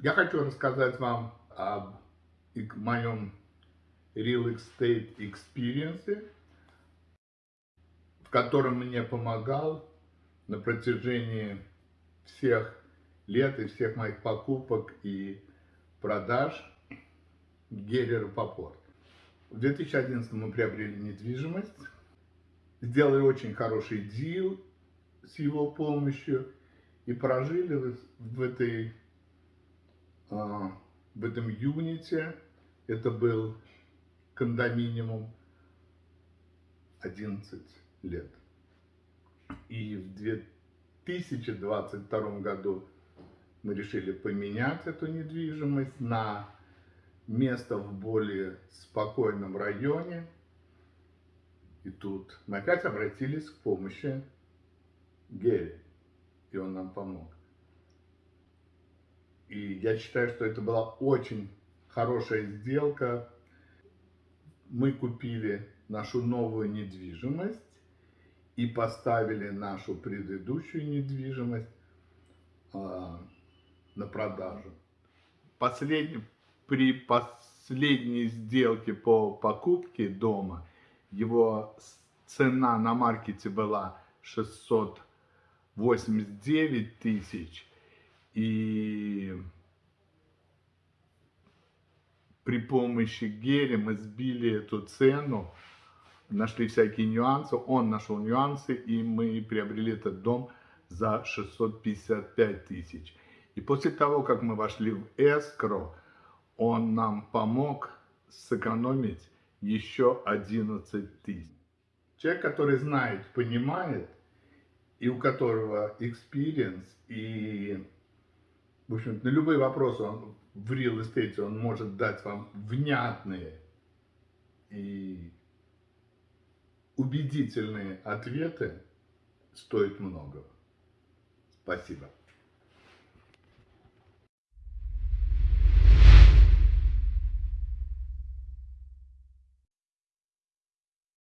Я хочу рассказать вам об моем Real Estate Experience, в котором мне помогал на протяжении всех лет и всех моих покупок и продаж Герри Рапопорт. В 2011 мы приобрели недвижимость, сделали очень хороший дил с его помощью и прожили в этой а, в этом юните, это был кондоминиум 11 лет. И в 2022 году мы решили поменять эту недвижимость на место в более спокойном районе. И тут мы опять обратились к помощи Герри, и он нам помог. Я считаю, что это была очень хорошая сделка. Мы купили нашу новую недвижимость и поставили нашу предыдущую недвижимость э, на продажу. Последний, при последней сделке по покупке дома его цена на маркете была 689 тысяч и при помощи Гери мы сбили эту цену, нашли всякие нюансы, он нашел нюансы, и мы приобрели этот дом за 655 тысяч. И после того, как мы вошли в эскро, он нам помог сэкономить еще 11 тысяч. Человек, который знает, понимает, и у которого experience и в общем, на любые вопросы он в real estate он может дать вам внятные и убедительные ответы, стоит многого. Спасибо.